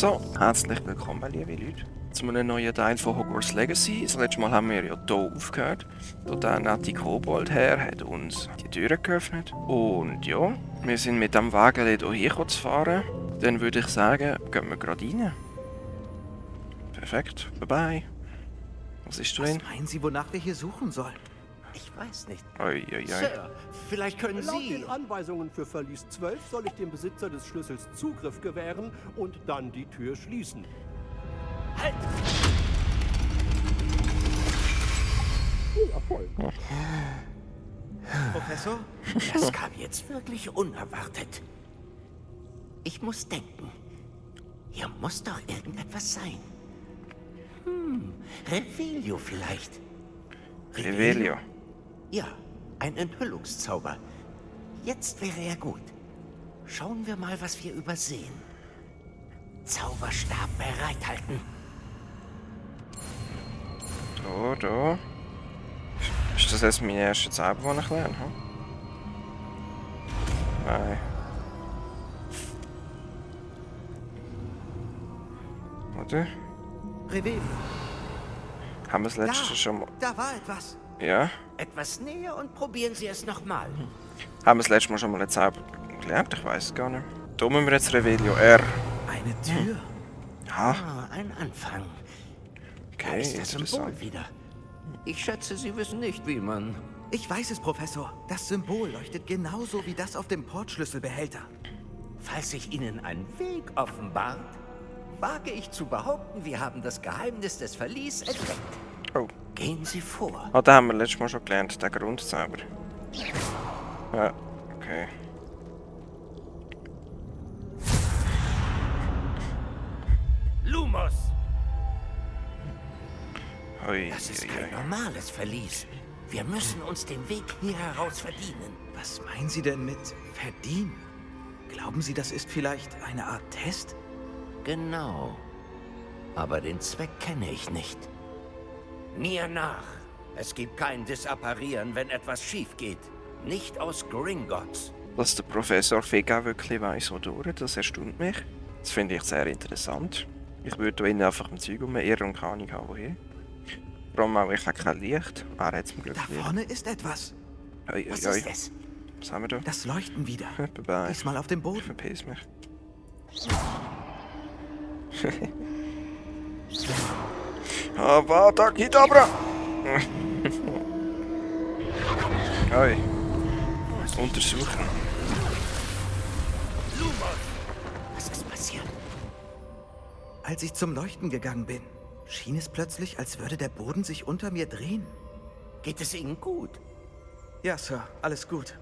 So, herzlich willkommen, liebe Leute, zu einem neuen Teil von Hogwarts Legacy. Das letzte Mal haben wir ja hier aufgehört. Dort der nette Kobold-Herr hat uns die Türen geöffnet. Und ja, wir sind mit dem Wagen hier zu fahren. Dann würde ich sagen, gehen wir gerade rein. Perfekt, bye bye. Was ist drin? Was meinen Sie, wonach wir hier suchen sollen? Ich weiß nicht. Oi, oi, oi. Sir, vielleicht können Laut Sie... den Anweisungen für Verlies 12 soll ich dem Besitzer des Schlüssels Zugriff gewähren und dann die Tür schließen. Halt! Professor? Das kam jetzt wirklich unerwartet. Ich muss denken. Hier muss doch irgendetwas sein. Hm, Revelio vielleicht. Revelio. Ja, ein Enthüllungszauber. Jetzt wäre er gut. Schauen wir mal, was wir übersehen. Zauberstab bereithalten. Da, da. Ist das jetzt meine erste Zauber, die ich lerne? Hm? Nein. Oder? Haben wir das letzte Da, schon mal... da war etwas. Ja? Etwas näher und probieren Sie es nochmal. Haben wir das letzte Mal schon mal einen Zauber gelernt? Ich weiß es gar nicht. Da müssen wir jetzt Revelio R. Eine Tür. Ja, Ah, ein Anfang. Da okay, ist das Symbol wieder. Ich schätze, Sie wissen nicht, wie man... Ich weiß es, Professor. Das Symbol leuchtet genauso wie das auf dem Portschlüsselbehälter. Falls sich Ihnen ein Weg offenbart, wage ich zu behaupten, wir haben das Geheimnis des Verlies entdeckt. Oh. Gehen Sie vor. Ah, da haben wir letztes Mal schon gelernt, der Grundzauber. Ja, okay. Lumos! Ui, Das ist kein normales Verlies. Wir müssen uns den Weg hier heraus verdienen. Was meinen Sie denn mit verdienen? Glauben Sie, das ist vielleicht eine Art Test? Genau. Aber den Zweck kenne ich nicht. Mir nach. Es gibt kein Disapparieren, wenn etwas schief geht. Nicht aus Gringotts. Dass der Professor Fega wirklich weiss, wodurch, das erstaunt mich. Das finde ich sehr interessant. Ich würde ihn einfach im Zeug umirren und keine Ahnung haben, woher. Allem auch, ich habe kein Licht. Ah, er hat zum Glück Da Licht. vorne ist etwas. Ui, ui, Was ist es? Was haben wir da? Das Leuchten wieder. Bye bye. Diesmal auf dem Ich Boden. verpiss mich. Avada Kedavra! Oi. Untersuchen. Was ist passiert? Als ich zum Leuchten gegangen bin, schien es plötzlich, als würde der Boden sich unter mir drehen. Geht es Ihnen gut? Ja, Sir, alles gut.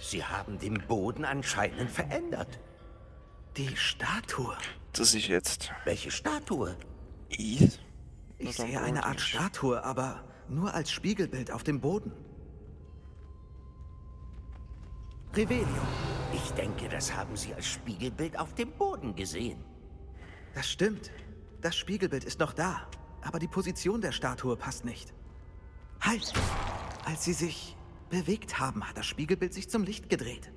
Sie haben den Boden anscheinend verändert. Die Statue. Das ist jetzt Welche Statue? Eis. Ich sehe eine Art. Statue, aber nur als Spiegelbild auf dem Boden. Revelio. Ich denke, das haben Sie als Spiegelbild auf dem Boden gesehen. Das stimmt. Das Spiegelbild ist noch da, aber die Position der Statue passt nicht. Halt! Als sie sich bewegt haben, hat das Spiegelbild sich zum Licht gedreht.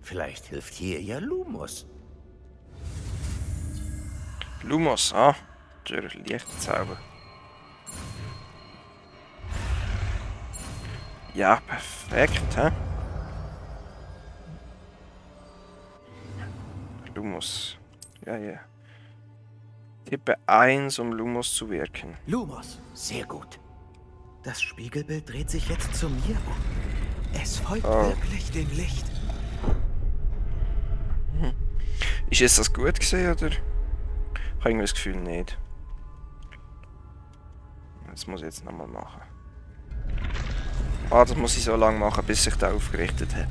Vielleicht hilft hier ja Lumos. Lumos, ah. Der Lichtzauber. Ja, perfekt, hä? Lumos. Ja, ja. Tippe 1, um Lumos zu wirken. Lumos, Sehr gut. das Spiegelbild dreht sich jetzt zu mir um. Es folgt Oh. wirklich dem Licht. Ist jetzt das gut gesehen oder? Ich habe irgendwie das Gefühl nicht. Das muss ich jetzt nochmal machen. Ah, das muss ich so lange machen, bis sich der aufgerichtet hat.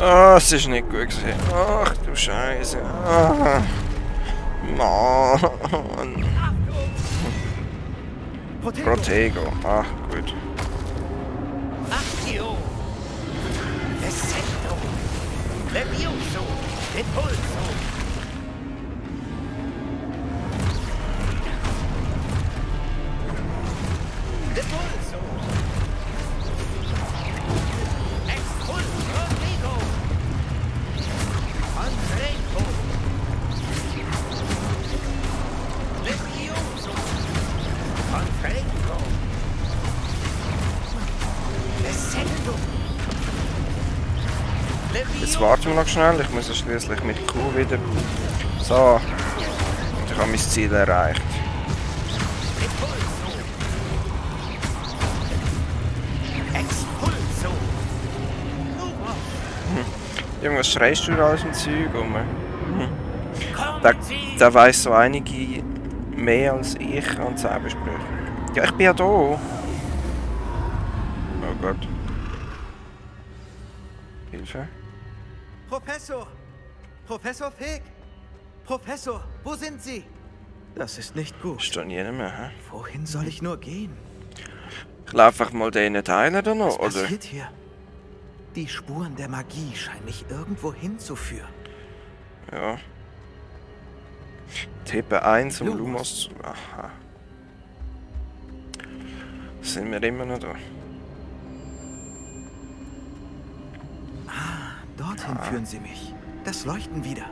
Ah, es ist nicht gut gesehen. Ach du Scheiße. Ah. Mann. Protego! Protego. Ach, gut. Levioso! Repulso! Jetzt warten wir noch schnell. Ich muss schließlich mit Crew wieder. So. Ich habe mein Ziel erreicht. Expulso! Irgendwas schreist du da aus dem Zeug? Kommen Der, Sie! der weiss so einige mehr als ich an Zaubersprüche. Ja, ich bin ja da. Oh Gott. Hilfe. Professor! Professor Fig! Professor, wo sind Sie? Das ist nicht gut. Niemand mehr, hä? Wohin soll ich nur gehen? Ich laufe einfach mal diesen Teilen da noch, Was oder? passiert hier? Die Spuren der Magie scheinen mich irgendwo hinzuführen. Ja. Tippe 1, um Lumos. Lumos zu... Aha. Sind wir immer noch da? Dorthin führen sie mich. Das Leuchten wieder.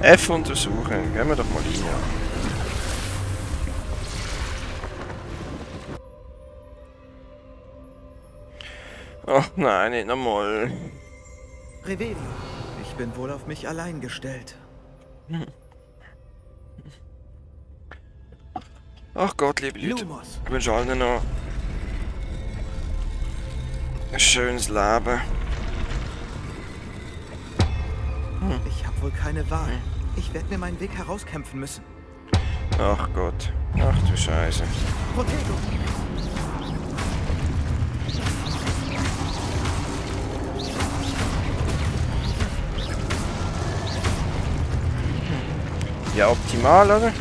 F untersuchen. Gehen wir doch mal rein. Ach nein, nicht nochmal. Revelio, ich bin wohl auf mich allein gestellt. Ach Gott, liebe Leute. Lumos, Ich wünsche allen noch ein schönes Leben. Ich habe wohl keine Wahl. Ich werde mir meinen Weg herauskämpfen müssen. Ach Gott. Ach du Scheiße. Protego! Ja, optimal, oder?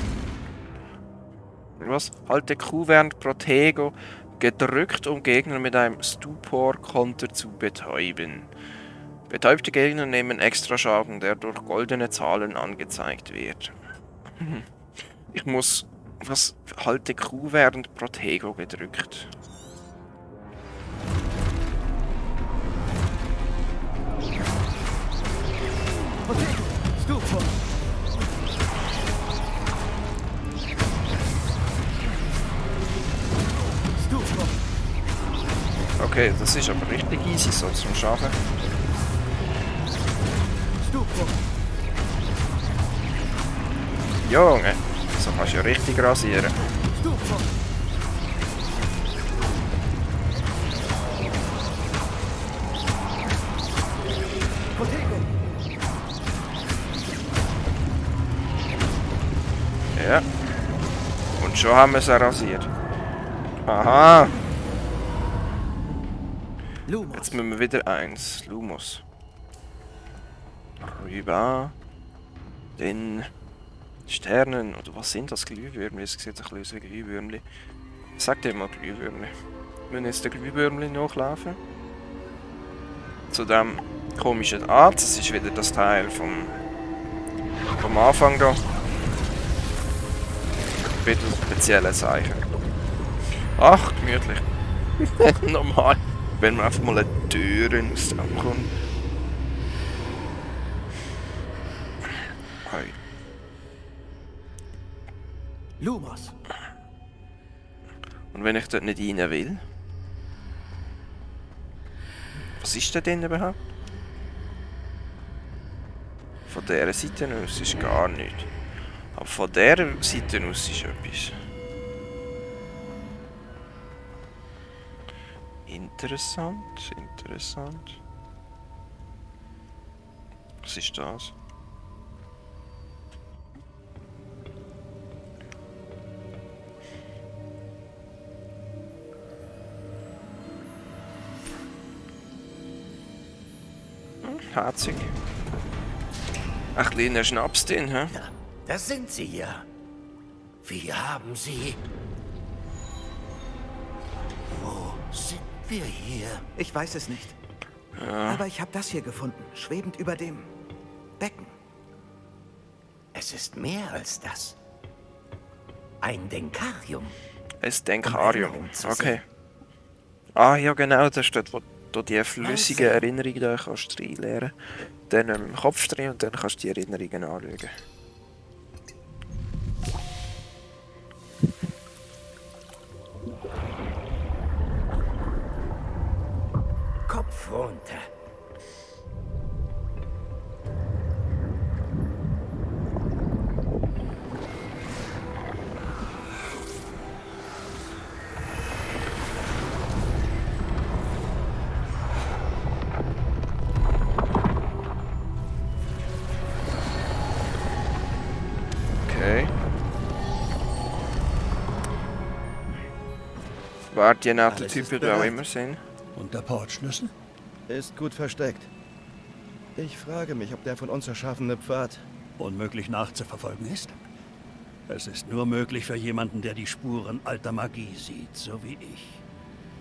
Was? Halte Q während Protego gedrückt, um Gegner mit einem Stupor-Konter zu betäuben. Betäubte Gegner nehmen extra Schaden, der durch goldene Zahlen angezeigt wird. Ich muss... Was? Halte Q während Protego gedrückt. Protego! Okay, das ist aber richtig easy so zum Schaffen. Junge, so kannst du ja richtig rasieren. Ja. Und schon haben wir es rasiert. Aha. Jetzt müssen wir wieder eins. Lumos. Rüber. Den Sternen. Oder was sind das? Glühwürmli? Es sieht ein bisschen aus wie Glühwürmli. Sag dir mal Glühwürmli. Wir müssen jetzt den Glühwürmli nachlaufen. Zu dem komischen Arzt. Das ist wieder das Teil vom, vom Anfang da. Bitte spezielle Zeichen. Ach, gemütlich. Normal. Wenn man einfach mal eine Tür aus dem kommt. Lumos! Und wenn ich dort nicht rein will? Was ist da denn überhaupt? Von dieser Seite aus ist gar nichts. Aber von dieser Seite aus ist etwas. Interessant, interessant. Was ist das? Herzig. Ach, kleiner Schnaps drin, hä? Ja, da sind Sie ja. Wie haben Sie... Wo sind wir hier? Ich weiß es nicht. Aber ich habe das hier gefunden, schwebend über dem Becken. Es ist mehr als das. Ein Denkarium. Ein Denkarium. Erinnerung zu Okay. Ah, ja genau, das steht, wo du die flüssige Erinnerung da kannst reinleeren. Dann im Kopf drin und dann kannst du die Erinnerungen anschauen. Kopf runter. Guardianaten-Typen Alles ist da auch bereit. immer sind. Und der Portschlüssel? Ist gut versteckt. Ich frage mich, ob der von uns erschaffene Pfad... Unmöglich nachzuverfolgen ist? Es ist nur möglich für jemanden, der die Spuren alter Magie sieht, so wie ich.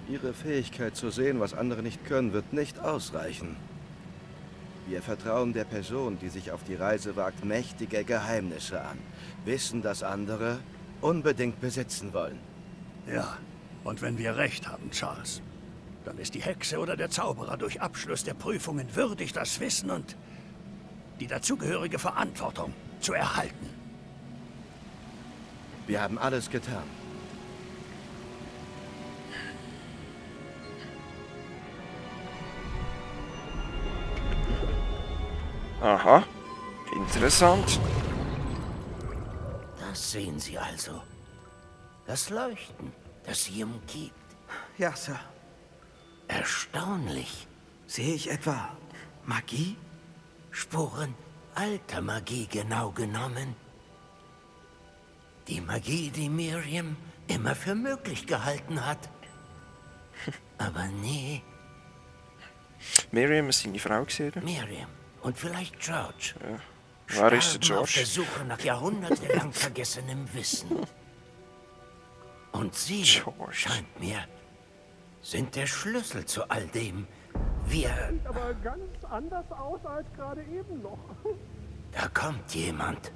Ihre Fähigkeit zu sehen, was andere nicht können, wird nicht ausreichen. Wir vertrauen der Person, die sich auf die Reise wagt, mächtige Geheimnisse an. Wissen, dass andere unbedingt besitzen wollen. Ja, und wenn wir recht haben, Charles, dann ist die Hexe oder der Zauberer durch Abschluss der Prüfungen würdig, das Wissen und die dazugehörige Verantwortung zu erhalten. Wir haben alles getan. Aha. Interessant. Das sehen Sie also. Das Leuchten, das sie umgibt. Ja, Sir. Erstaunlich. Sehe ich etwa Magie? Spuren alter Magie genau genommen. Die Magie, die Miriam immer für möglich gehalten hat. Aber nie Miriam ist seine Frau gesehen. Miriam. Und vielleicht George. Wer ist der Starben auf der George? Suche nach jahrhundertelang vergessenem Wissen. Und Sie, George. scheint mir, sind der Schlüssel zu all dem. Wir... Aber ganz anders aus als gerade eben noch. Da kommt jemand.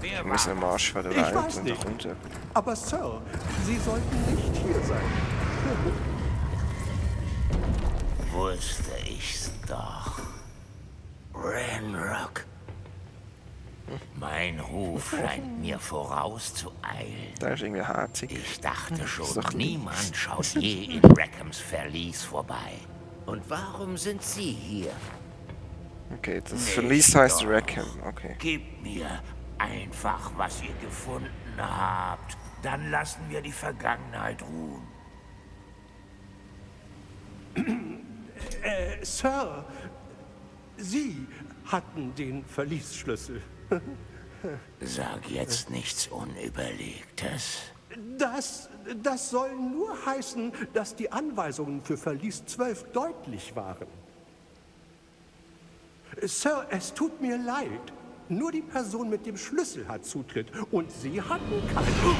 Wir müssen am Arsch der Ich weiß und da nicht. kommt er. Aber Sir, Sie sollten nicht hier sein. Wusste ich's doch. Ranrock. Mein Ruf scheint mir vorauszueilen. Der ist irgendwie herzig. Ich dachte schon, doch niemand schaut je in Rackhams Verlies vorbei. Und warum sind Sie hier? Okay, das Verlies heißt. Rackham. Okay. Gebt mir einfach, was ihr gefunden habt. Dann lassen wir die Vergangenheit ruhen. Äh, Sir, Sie hatten den Verliesschlüssel. Sag jetzt nichts Unüberlegtes. Das, das soll nur heißen, dass die Anweisungen für Verlies 12 deutlich waren. Sir, es tut mir leid. Nur die Person mit dem Schlüssel hat Zutritt und Sie hatten keinen.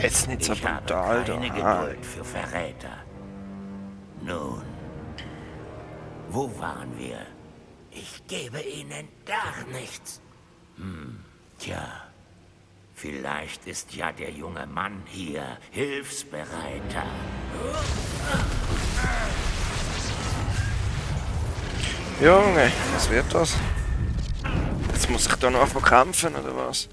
Jetzt nicht so Ich habe keine. Geduld für Verräter. Nun, wo waren wir? Ich gebe Ihnen gar nichts. Hm, tja, vielleicht ist ja der junge Mann hier hilfsbereiter. Junge, was wird das? Jetzt muss ich da noch anfangen kämpfen, oder was?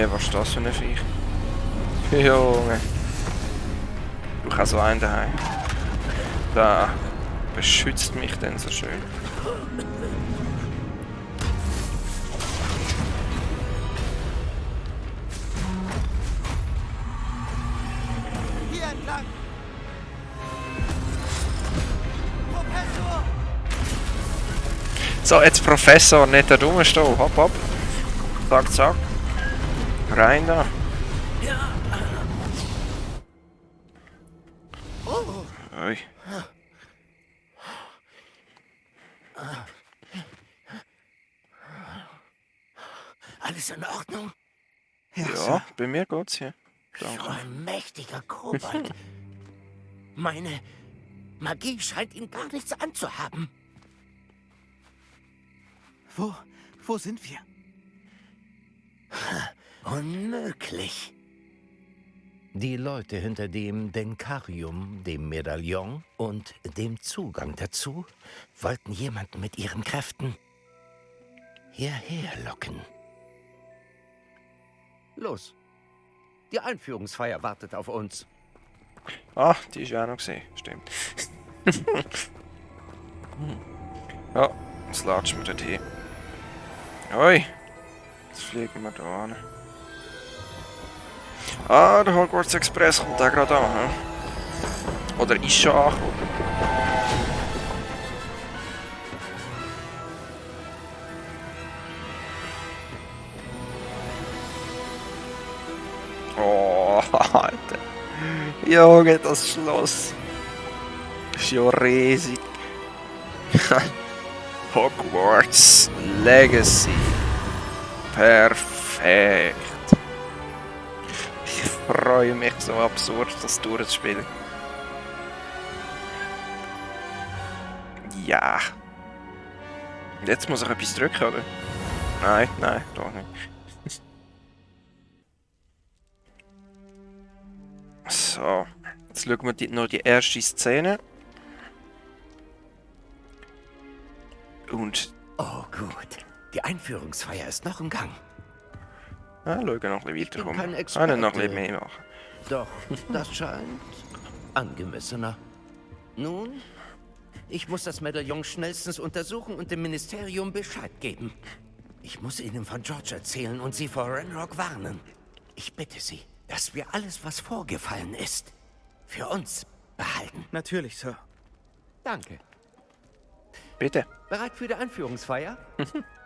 Junge, was ist das für ein Viech? Junge. Du hast so einen daheim. Da beschützt mich denn so schön. So, jetzt Professor, nicht da dumme stehen. Hopp, hopp. Zack, zack. Rein da. Ui. Alles in Ordnung? Ja, bei mir geht's hier. So Danke. ein mächtiger Kobold. Meine Magie scheint ihn gar nichts anzuhaben. Wo, wo sind wir? Unmöglich. Die Leute hinter dem Denkarium, dem Medaillon und dem Zugang dazu wollten jemanden mit ihren Kräften hierher locken. Los. Die Einführungsfeier wartet auf uns. Ah, die ist ja auch noch gesehen. Stimmt. ja, jetzt latschen wir dort hin. Ui. Jetzt fliegen wir da an. Ah, der Hogwarts Express kommt auch gerade an. Hm? Oder ist schon angekommen. Oh, Alter. Junge, das Schloss. Ist ja riesig. Hogwarts Legacy. Perfekt. Freue mich so absurd, das durchzuspielen. Ja. Jetzt muss ich etwas drücken, oder? Nein, nein, doch nicht. So, jetzt schauen wir die, noch die erste Szene. Und Oh, gut. Die Einführungsfeier ist noch im Gang. Ah, schauen noch ein bisschen weiterkommen. Ah, noch ein mehr machen. Doch, das scheint angemessener. Nun, ich muss das Medaillon schnellstens untersuchen und dem Ministerium Bescheid geben. Ich muss Ihnen von George erzählen und Sie vor Renrock warnen. Ich bitte Sie, dass wir alles, was vorgefallen ist, für uns behalten. Natürlich, Sir. Danke. Bitte. Bereit für die Einführungsfeier?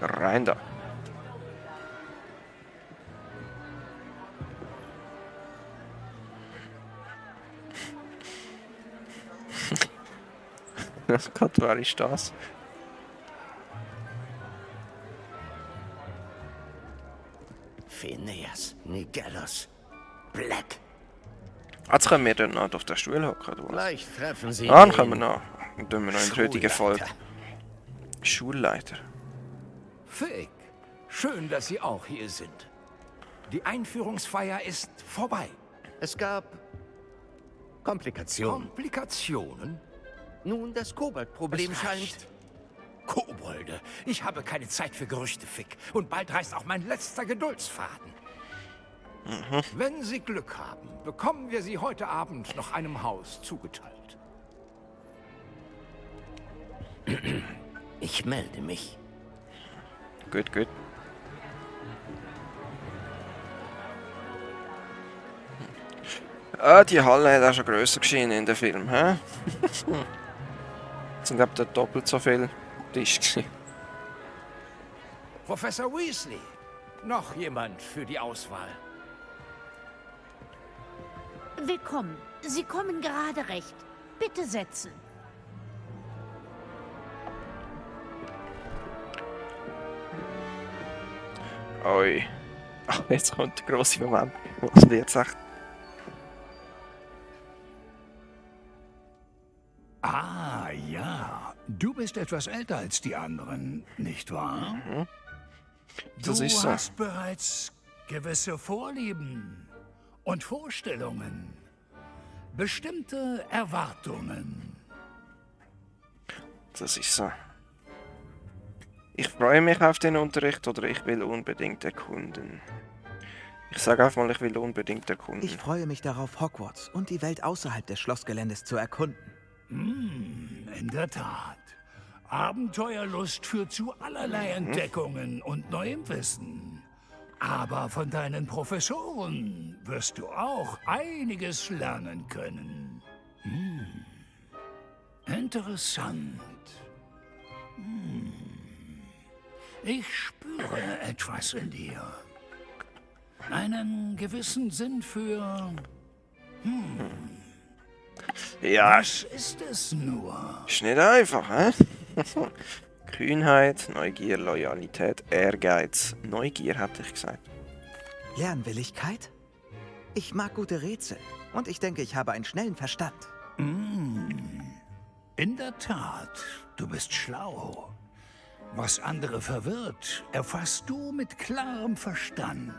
Rein da. Gott, wer ist das? Phineas, Nigellos, Black. Jetzt können wir noch auf den Stuhl hocken, was? Gleich treffen Sie Ah, dann den können wir noch. Dann wir noch in der heutigen Folge. Schulleiter. Fick, schön, dass Sie auch hier sind. Die Einführungsfeier ist vorbei. Es gab Komplikationen. Komplikationen? Nun, das Koboldproblem scheint... Kobolde, ich habe keine Zeit für Gerüchte, Fick. Und bald reißt auch mein letzter Geduldsfaden. Wenn Sie Glück haben, bekommen wir Sie heute Abend noch einem Haus zugeteilt. Ich melde mich. Gut, gut. Ah, die Halle hat auch schon grösser geschienen in dem Film, hä? Es sind etwa doppelt so viele Tische gewesen. Professor Weasley, noch jemand für die Auswahl? Willkommen. Sie kommen gerade recht. Bitte setzen. Oi. Ach, jetzt kommt der grosse Moment. Was wird sagt? Ah, ja. Du bist etwas älter als die anderen, nicht wahr? Das du ist so. hast bereits gewisse Vorlieben und Vorstellungen. Bestimmte Erwartungen. Das ist so. Ich freue mich auf den Unterricht oder ich will unbedingt erkunden. Ich sage einfach mal, ich will unbedingt erkunden. Ich freue mich darauf, Hogwarts und die Welt außerhalb des Schlossgeländes zu erkunden. In der Tat. Abenteuerlust führt zu allerlei Entdeckungen und neuem Wissen. Aber von deinen Professoren wirst du auch einiges lernen können. Hm. Interessant. Ich spüre etwas in dir. Einen gewissen Sinn für... ja, Was ist es nur? ist nicht einfach, hä? Kühnheit, Neugier, Loyalität, Ehrgeiz. Neugier, hatte ich gesagt. Lernwilligkeit? Ich mag gute Rätsel und ich denke, ich habe einen schnellen Verstand. In der Tat, du bist schlau. Was andere verwirrt, erfasst du mit klarem Verstand.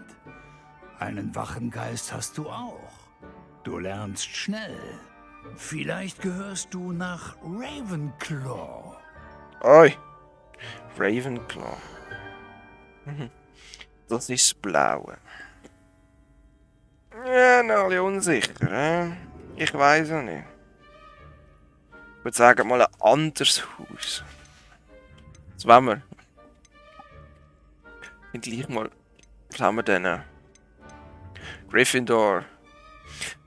Einen wachen Geist hast du auch. Du lernst schnell. Vielleicht gehörst du nach Ravenclaw. Oi! Ravenclaw. Mhm. Das ist das Blaue. Ja, bisschen unsicher, hä? Ich weiß es nicht. Ich würde sagen, mal ein anderes Haus. Und gleich mal, haben wir denn? Gryffindor.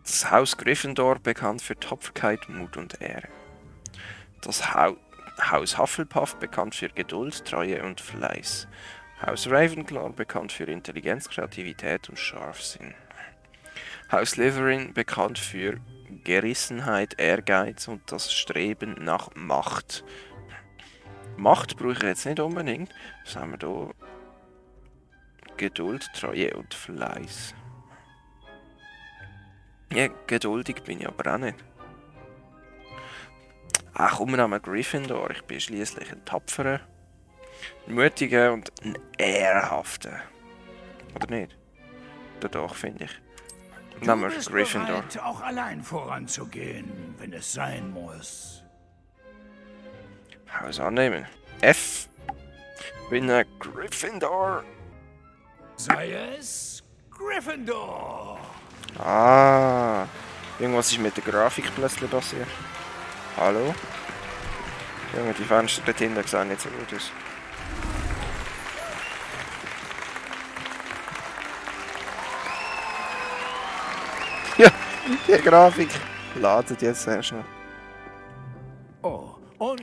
Das Haus Gryffindor bekannt für Tapferkeit, Mut und Ehre. Das Hau Haus Hufflepuff bekannt für Geduld, Treue und Fleiß. Haus Ravenclaw bekannt für Intelligenz, Kreativität und Scharfsinn. Haus Slytherin bekannt für Gerissenheit, Ehrgeiz und das Streben nach Macht. Macht brauche ich jetzt nicht unbedingt. Was haben wir da? Geduld, Treue und Fleiß. Ja, geduldig bin ich aber auch nicht. Ach, komm, wir nehmen Gryffindor. Ich bin schließlich ein tapferer, ein mutiger und ein ehrhafter. Oder nicht? Oder doch, finde ich. Nehmen wir Gryffindor. bereit, auch allein voranzugehen, wenn es sein muss. Haus annehmen. F. Bin ein Gryffindor. Sei es Gryffindor. Ah. Irgendwas ist mit der Grafik plötzlich passiert. Hallo? Junge, die Fenster dort hinten sehen nicht so gut aus. Ja, die Grafik ladet jetzt sehr schnell.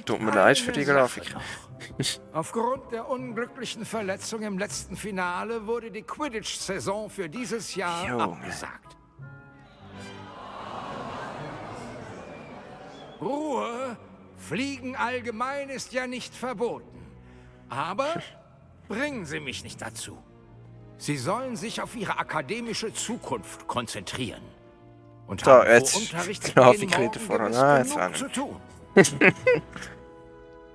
Tut mir leid für die Grafik. Aufgrund der unglücklichen Verletzung im letzten Finale wurde die Quidditch-Saison für dieses Jahr Junge. abgesagt. Ruhe! Fliegen allgemein ist ja nicht verboten. Aber bringen Sie mich nicht dazu. Sie sollen sich auf Ihre akademische Zukunft konzentrieren. Und Da, haben jetzt Unterrichtsbeginn Grafik morgen wieder voran. Ah, jetzt auch zu tun.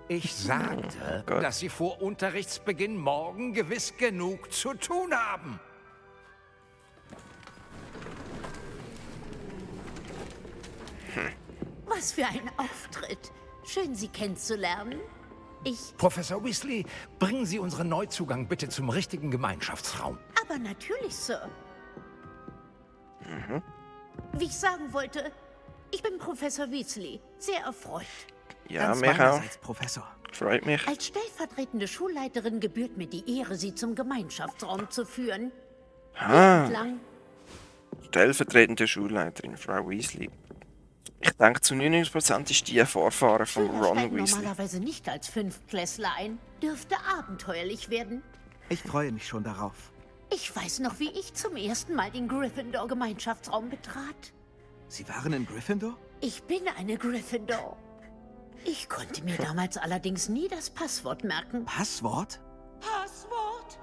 Ich sagte, Gott. dass Sie vor Unterrichtsbeginn morgen gewiss genug zu tun haben. Was für ein Auftritt. Schön, Sie kennenzulernen. Ich, Professor Weasley, bringen Sie unseren Neuzugang bitte zum richtigen Gemeinschaftsraum. aber natürlich, Sir. Wie ich sagen wollte, ich bin Professor Weasley. Sehr erfreut. Ja, Ganz mich auch. meinerseits, Professor. Freut mich. Als stellvertretende Schulleiterin gebührt mir die Ehre, Sie zum Gemeinschaftsraum zu führen. Ah, stellvertretende Schulleiterin, Frau Weasley. Ich denke, zu 99% ist die ein Vorfahren von Schüler Ron Weasley. normalerweise nicht als Fünftklässler ein. Dürfte abenteuerlich werden. Ich freue mich schon darauf. Ich weiß noch, wie ich zum ersten Mal den Gryffindor-Gemeinschaftsraum betrat. Sie waren in Gryffindor? Ich bin eine Gryffindor. Ich konnte mir damals allerdings nie das Passwort merken. Passwort? Passwort?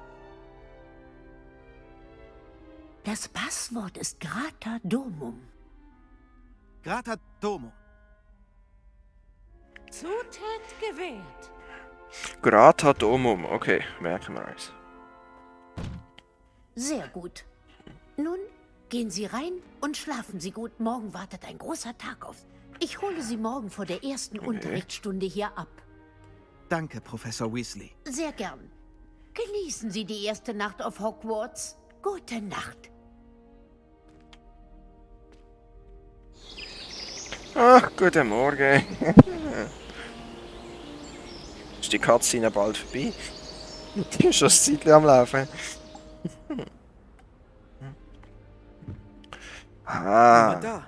Das Passwort ist Grata Domum. Grata Domo. Zutat gewählt. Grata Domum, okay, merken wir uns. Sehr gut. Nun gehen Sie rein und schlafen Sie gut. Morgen wartet ein großer Tag auf. Ich hole Sie morgen vor der ersten Unterrichtsstunde hier ab. Danke, Professor Weasley. Sehr gern. Genießen Sie die erste Nacht auf Hogwarts. Gute Nacht. Ach, guten Morgen. ist die Cutscene bald vorbei? Die ist schon ein Zeitchen am Laufen. ah, da.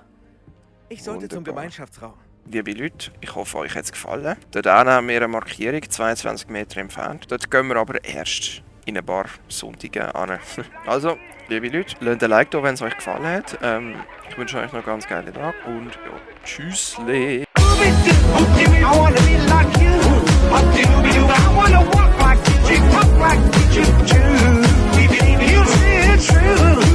Ich sollte Wunderbar. zum Gemeinschaftsraum. Liebe Leute, ich hoffe, euch hat es gefallen. Dort haben wir eine Markierung, 22 Meter entfernt. Dort gehen wir aber erst in ein paar Sonntage an. Also, liebe Leute, lasst ein Like da, wenn es euch gefallen hat. Ähm, ich wünsche euch noch einen ganz geilen Tag und ja, tschüssle. true.